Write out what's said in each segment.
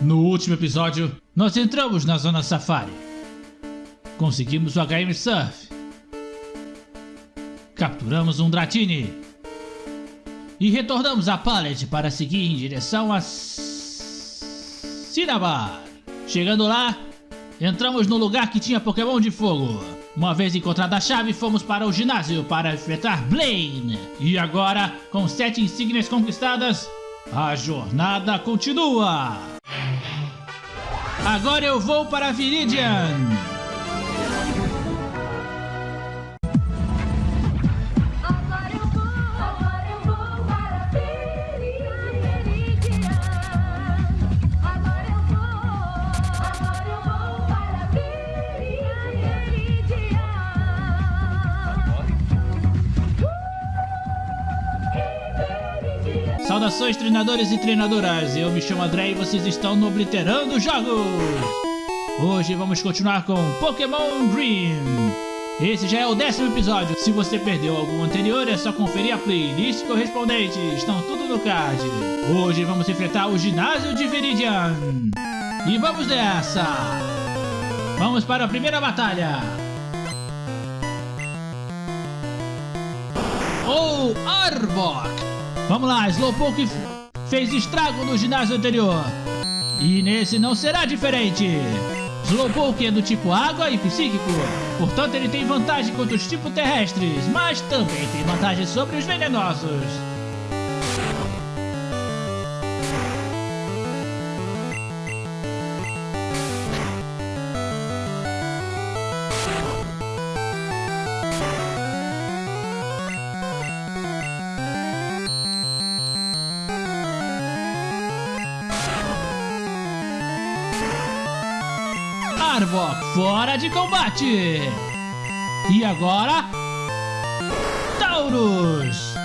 No último episódio, nós entramos na zona safari. Conseguimos o HM Surf. Capturamos um Dratini. E retornamos a Pallet para seguir em direção a Cinnabar. Chegando lá, entramos no lugar que tinha Pokémon de fogo. Uma vez encontrada a chave, fomos para o ginásio para enfrentar Blaine. E agora, com sete insígnias conquistadas, a jornada continua. Agora eu vou para Viridian. Saudações treinadores e treinadoras, eu me chamo André e vocês estão no Obliterando Jogos! Hoje vamos continuar com Pokémon Green. Esse já é o décimo episódio, se você perdeu algum anterior é só conferir a playlist correspondente, estão tudo no card. Hoje vamos enfrentar o ginásio de Viridian. E vamos nessa! Vamos para a primeira batalha! ou Arbok. Vamos lá, Slowpoke fez estrago no ginásio anterior. E nesse não será diferente. Slowpoke é do tipo água e psíquico, portanto ele tem vantagem contra os tipos terrestres, mas também tem vantagem sobre os venenosos. Arbok fora de combate. E agora? Taurus.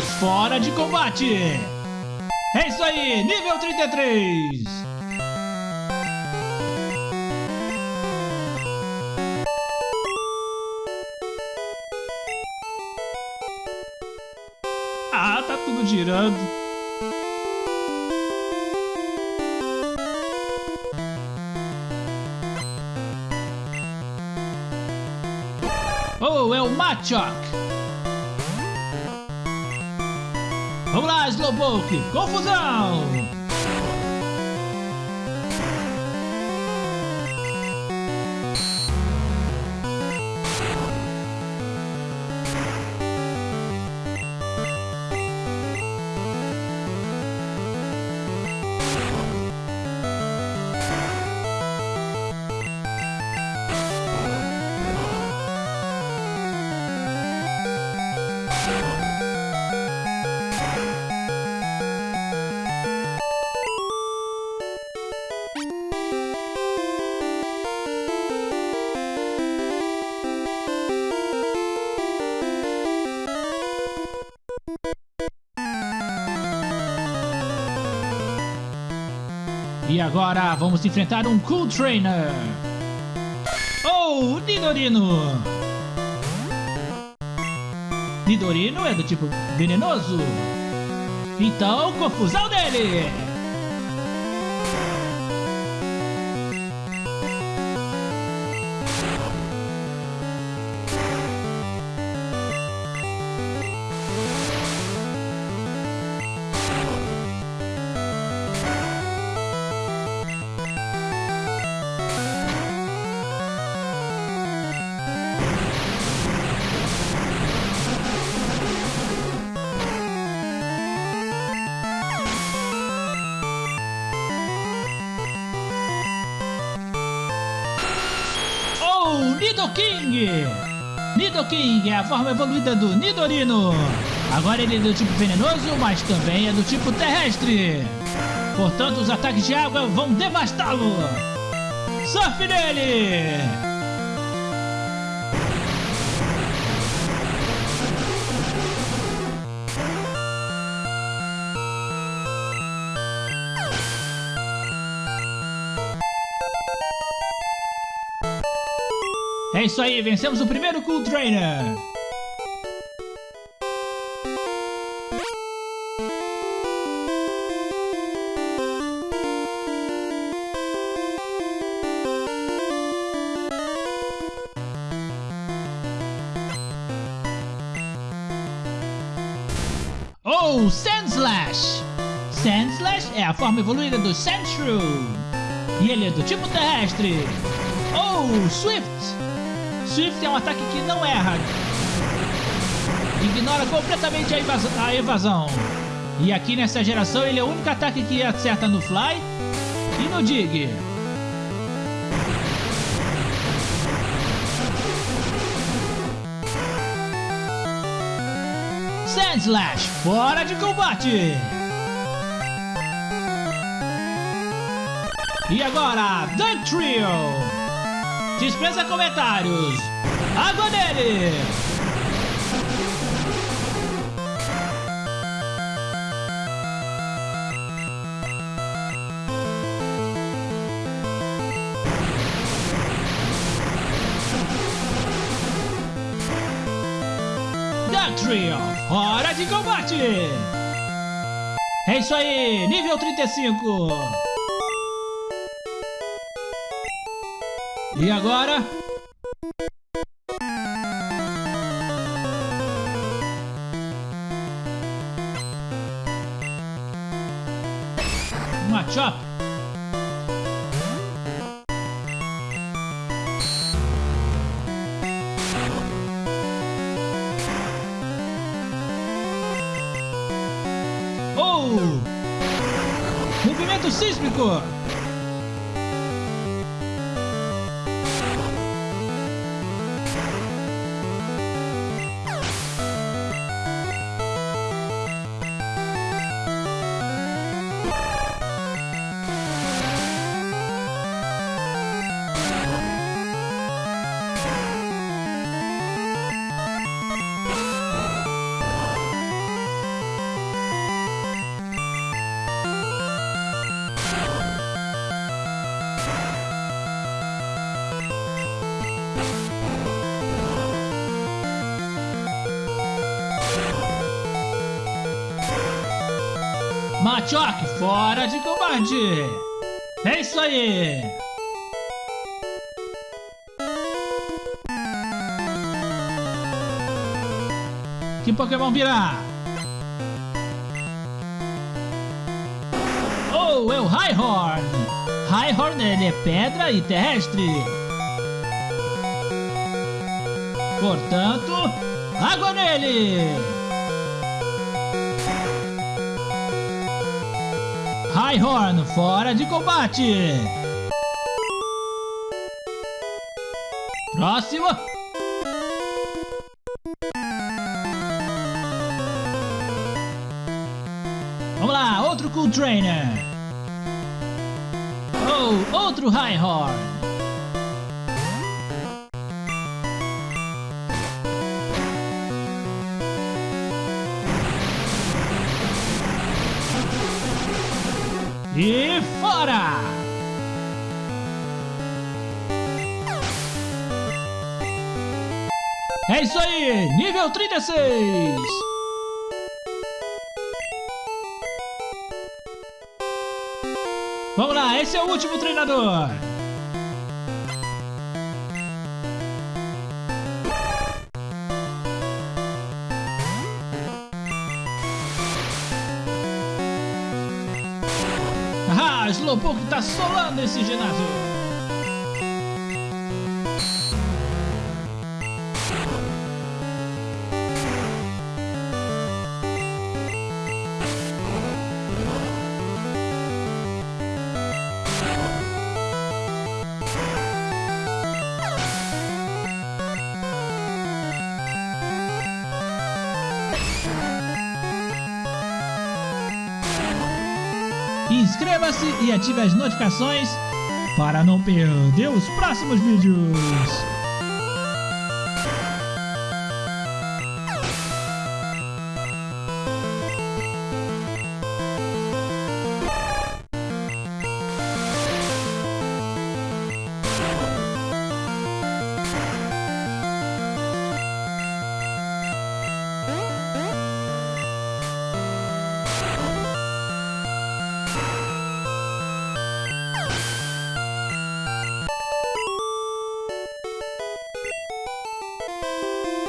Fora de combate. É isso aí, nível 33. Ah, tá tudo girando. Oh, é o Machoke. Slowpoke! Confusão! E agora vamos enfrentar um Cool Trainer! Oh, Nidorino! Nidorino é do tipo venenoso? Então, confusão dele! Nidoking! Nidoking é a forma evoluída do Nidorino. Agora ele é do tipo venenoso, mas também é do tipo terrestre. Portanto, os ataques de água vão devastá-lo. Surfe nele! É isso aí, vencemos o primeiro Cool Trainer. Oh, Sandslash! Sandslash é a forma evoluída do Sandshrew. E ele é do tipo terrestre. Oh, Swift! Swift é um ataque que não erra. Ignora completamente a, invas- a evasão. E aqui nessa geração ele é o único ataque que acerta no Fly e no Dig. Sandslash, fora de combate! E agora, Dunk Trio! Dispensa comentários! Água! Dunk Trio, hora de combate! É isso aí, nível 35! E agora? Machop. Oh! Movimento sísmico! Machoque, fora de combate! É isso aí! Que Pokémon virá? Oh, é o Highhorn! Highhorn ele é pedra e terrestre. Portanto, água nele! Highhorn, fora de combate! Próximo! Vamos lá, outro Cool Trainer! Oh, outro Highhorn! E É isso aí, nível 36! Vamos lá, esse é o último treinador! Ah, Slowpoke tá solando esse ginásio! Inscreva-se e ative as notificações para não perder os próximos vídeos.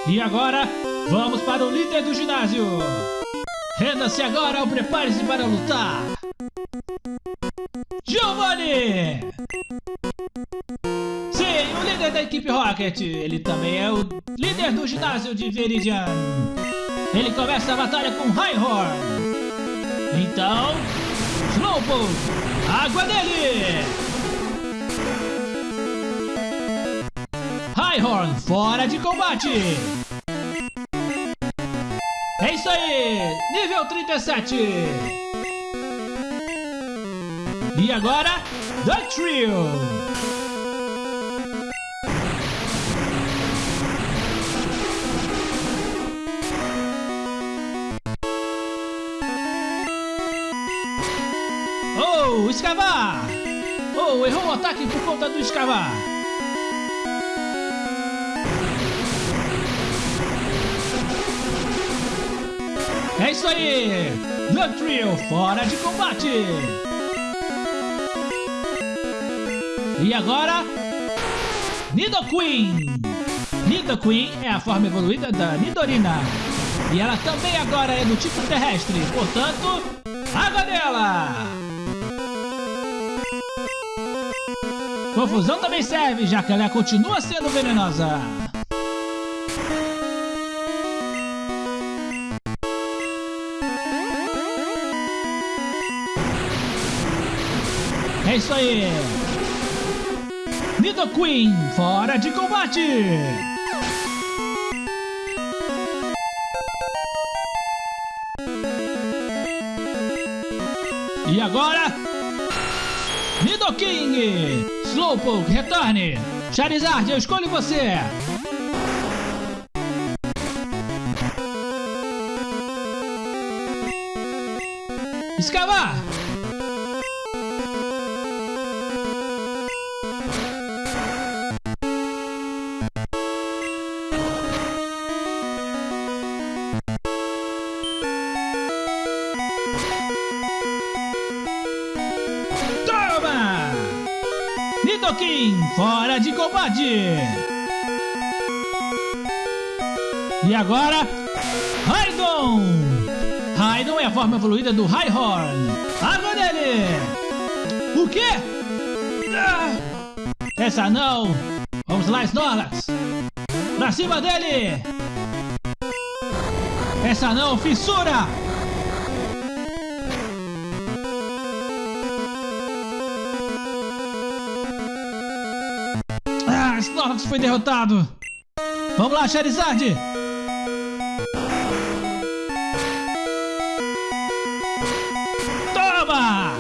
E agora, vamos para o líder do ginásio. Renda-se agora ou prepare-se para lutar. Giovanni! Sim, o líder da equipe Rocket. Ele também é o líder do ginásio de Veridian. Ele começa a batalha com Highhorn. Então, Slowpoke, água dele! Highhorn fora de combate! É isso aí! Nível 37! E agora, The Trio! Oh, escavar! Oh, errou o ataque por conta do escavar! É isso aí! The Trio fora de combate! E agora, Nidoqueen! Nidoqueen é a forma evoluída da Nidorina. E ela também agora é do tipo terrestre, portanto, água dela! Confusão também serve, já que ela continua sendo venenosa. É isso aí! Nidoqueen fora de combate! E agora? Nidoking! Slowpoke, retorne! Charizard, eu escolho você! Escavar! Fora de combate! E agora, Raidon! Raidon é a forma evoluída do Highhorn. Água dele! O quê? Essa não! Vamos lá, Snorlax! Pra cima dele! Essa não, fissura! Snorlax foi derrotado! Vamos lá, Charizard! Toma!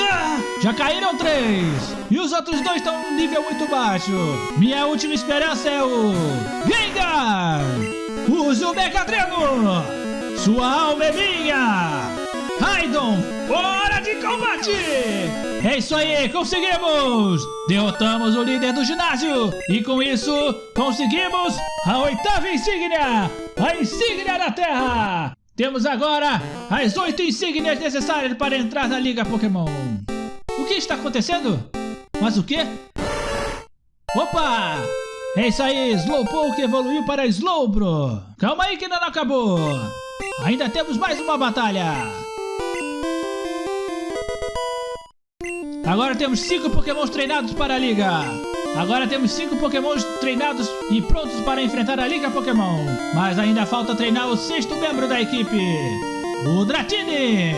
Ah, já caíram três! E os outros dois estão no nível muito baixo! Minha última esperança é o... Gengar! Use o Mega Dreno! Sua alma é minha! Raidon, fora de combate! É isso aí, conseguimos! Derrotamos o líder do ginásio! E com isso, conseguimos a oitava insígnia! A insígnia da Terra! Temos agora as oito insígnias necessárias para entrar na Liga Pokémon! O que está acontecendo? Mas o quê? Opa! É isso aí, Slowpoke evoluiu para Slowbro! Calma aí que ainda não acabou! Ainda temos mais uma batalha! Agora temos 5 pokémons treinados para a liga. Agora temos 5 pokémons treinados e prontos para enfrentar a liga Pokémon. Mas ainda falta treinar o sexto membro da equipe, o Dratini.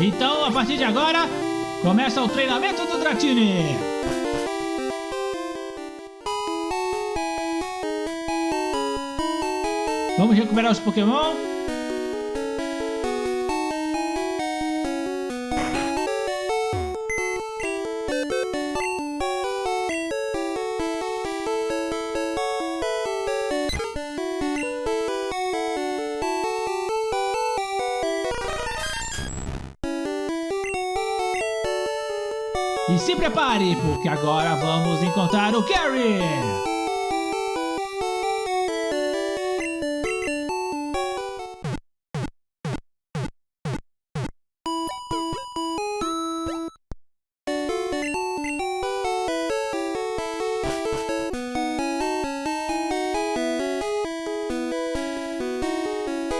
Então, a partir de agora, começa o treinamento do Dratini. Vamos recuperar os Pokémon. E se prepare, porque agora vamos encontrar o Gary!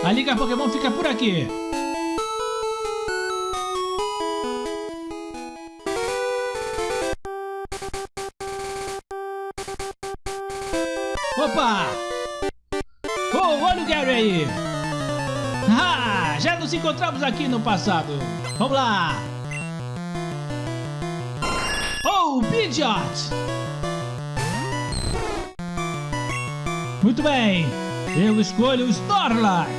A Liga Pokémon fica por aqui. Opa! Oh, olha o Gary aí! Ah, já nos encontramos aqui no passado. Vamos lá! Oh, Pidgeot! Muito bem, eu escolho o Snorlax.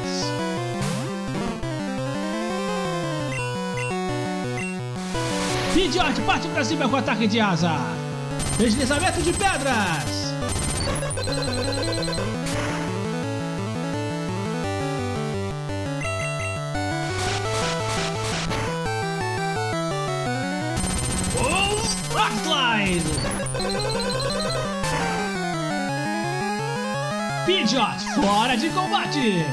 Pidgeot parte pra cima com ataque de asa. Deslizamento de pedras. Oh, Rock Slide. Pidgeot fora de combate.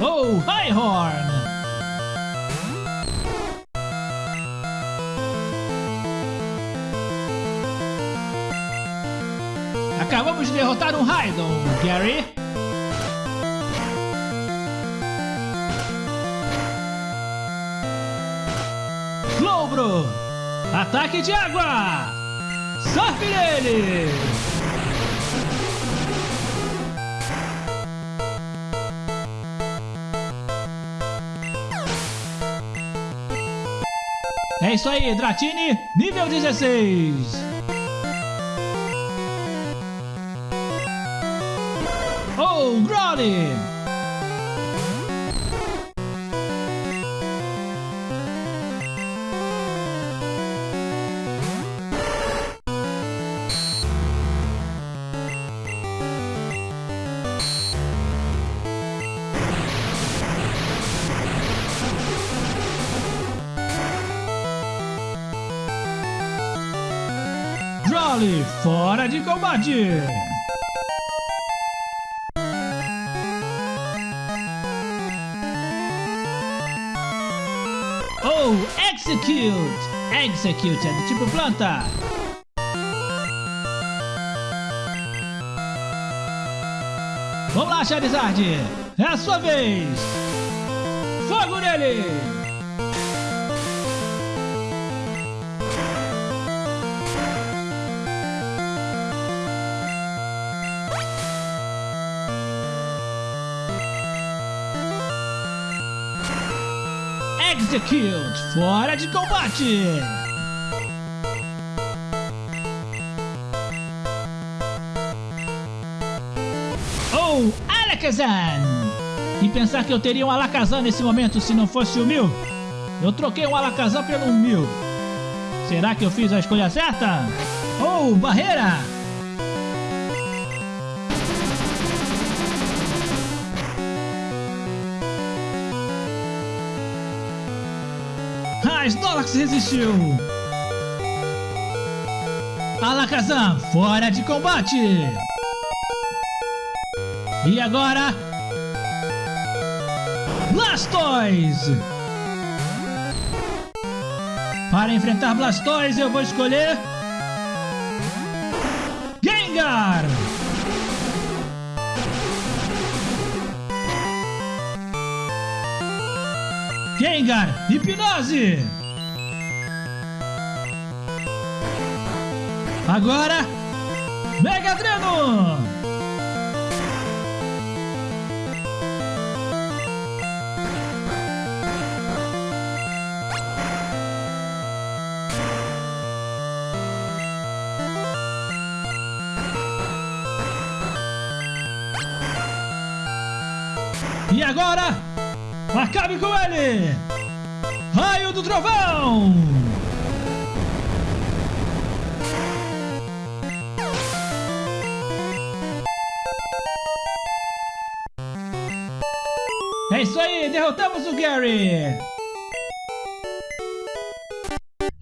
Oh, Highhorn! Acabamos de derrotar um Raidon, Gary. Ataque de água! Surf nele! É isso aí, Dratini, nível 16. Oh, Growly! Fora de combate! Oh, Execute! Execute é do tipo planta. Vamos lá, Charizard! É a sua vez! Fogo nele! Execute! Fora de combate! Oh, Alakazam! E pensar que eu teria um Alakazam nesse momento se não fosse o Mil? Eu troquei um Alakazam pelo Mil. Será que eu fiz a escolha certa? Oh, barreira! Ah, Snorlax resistiu! Alakazam, fora de combate! E agora... Blastoise! Para enfrentar Blastoise eu vou escolher... Gengar! Gengar, hipnose! Agora, Mega Dreno! E agora, acabe com ele! Raio do Trovão! É isso aí! derrotamos o Gary!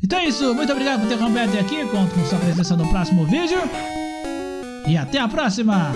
Então é isso, muito obrigado por ter acompanhado aqui, conto com sua presença no próximo vídeo. E até a próxima!